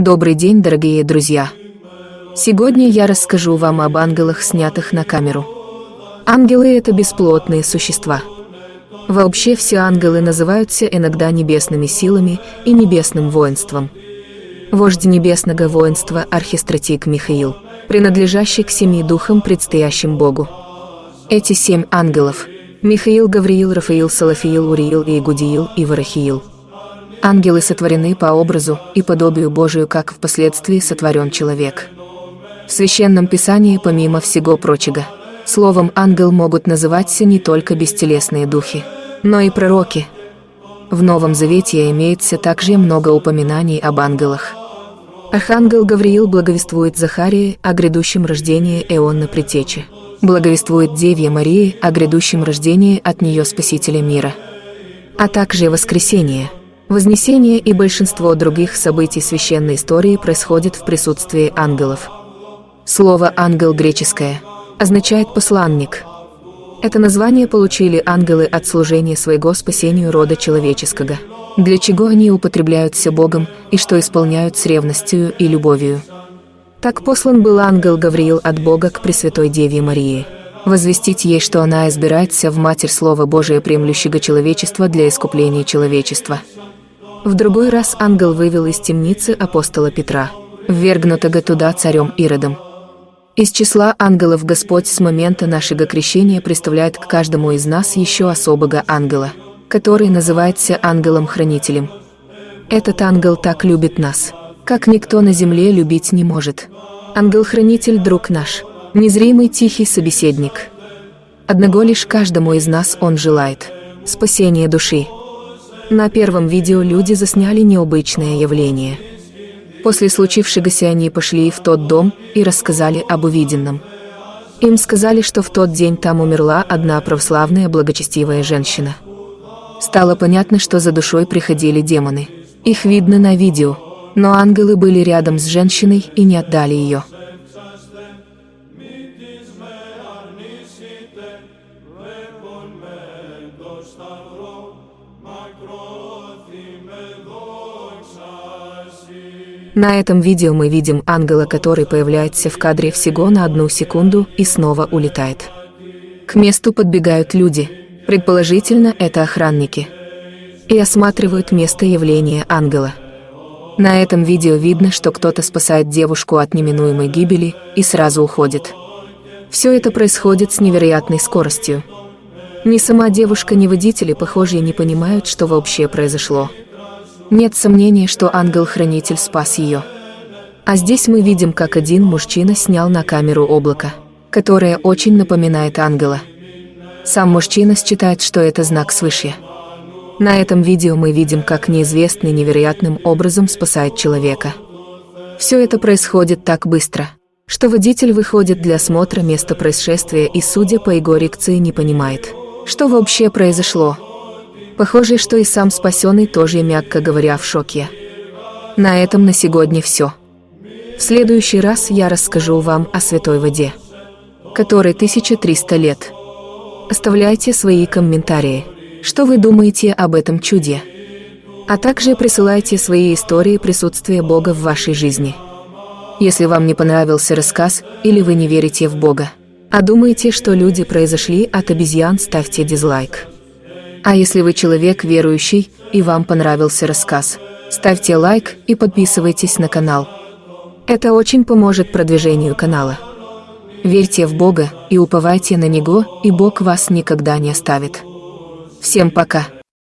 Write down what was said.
Добрый день, дорогие друзья! Сегодня я расскажу вам об ангелах, снятых на камеру. Ангелы – это бесплотные существа. Вообще все ангелы называются иногда небесными силами и небесным воинством. Вождь небесного воинства – архистратик Михаил, принадлежащий к семи духам, предстоящим Богу. Эти семь ангелов – Михаил, Гавриил, Рафаил, Салафиил, Уриил, Игудиил и Варахиил – Ангелы сотворены по образу и подобию Божию, как впоследствии сотворен человек. В Священном Писании, помимо всего прочего, словом «ангел» могут называться не только бестелесные духи, но и пророки. В Новом Завете имеется также много упоминаний об ангелах. Архангел Гавриил благовествует Захарии о грядущем рождении Эонна Притечи. Благовествует Деве Марии о грядущем рождении от нее Спасителя мира. А также воскресение – Вознесение и большинство других событий священной истории происходит в присутствии ангелов. Слово «ангел» греческое означает «посланник». Это название получили ангелы от служения своего спасению рода человеческого, для чего они употребляются Богом и что исполняют с ревностью и любовью. Так послан был ангел Гавриил от Бога к Пресвятой Деве Марии возвестить ей, что она избирается в Матерь Слова Божия, приемлющего человечество для искупления человечества. В другой раз ангел вывел из темницы апостола Петра, ввергнутого туда царем Иродом. Из числа ангелов Господь с момента нашего крещения представляет к каждому из нас еще особого ангела, который называется ангелом-хранителем. Этот ангел так любит нас, как никто на земле любить не может. Ангел-хранитель – друг наш, незримый тихий собеседник. Одного лишь каждому из нас он желает – спасения души. На первом видео люди засняли необычное явление. После случившегося они пошли в тот дом и рассказали об увиденном. Им сказали, что в тот день там умерла одна православная благочестивая женщина. Стало понятно, что за душой приходили демоны. Их видно на видео, но ангелы были рядом с женщиной и не отдали ее. На этом видео мы видим ангела, который появляется в кадре всего на одну секунду и снова улетает. К месту подбегают люди, предположительно это охранники, и осматривают место явления ангела. На этом видео видно, что кто-то спасает девушку от неминуемой гибели и сразу уходит. Все это происходит с невероятной скоростью. Ни сама девушка, ни водители, похоже, не понимают, что вообще произошло. Нет сомнений, что ангел-хранитель спас ее. А здесь мы видим, как один мужчина снял на камеру облако, которое очень напоминает ангела. Сам мужчина считает, что это знак свыше. На этом видео мы видим, как неизвестный невероятным образом спасает человека. Все это происходит так быстро, что водитель выходит для осмотра места происшествия и, судя по его реакции, не понимает, что вообще произошло. Похоже, что и сам спасенный тоже, мягко говоря, в шоке. На этом на сегодня все. В следующий раз я расскажу вам о святой воде, которой 1300 лет. Оставляйте свои комментарии, что вы думаете об этом чуде. А также присылайте свои истории присутствия Бога в вашей жизни. Если вам не понравился рассказ или вы не верите в Бога, а думаете, что люди произошли от обезьян, ставьте дизлайк. А если вы человек верующий и вам понравился рассказ, ставьте лайк и подписывайтесь на канал. Это очень поможет продвижению канала. Верьте в Бога и уповайте на Него, и Бог вас никогда не оставит. Всем пока!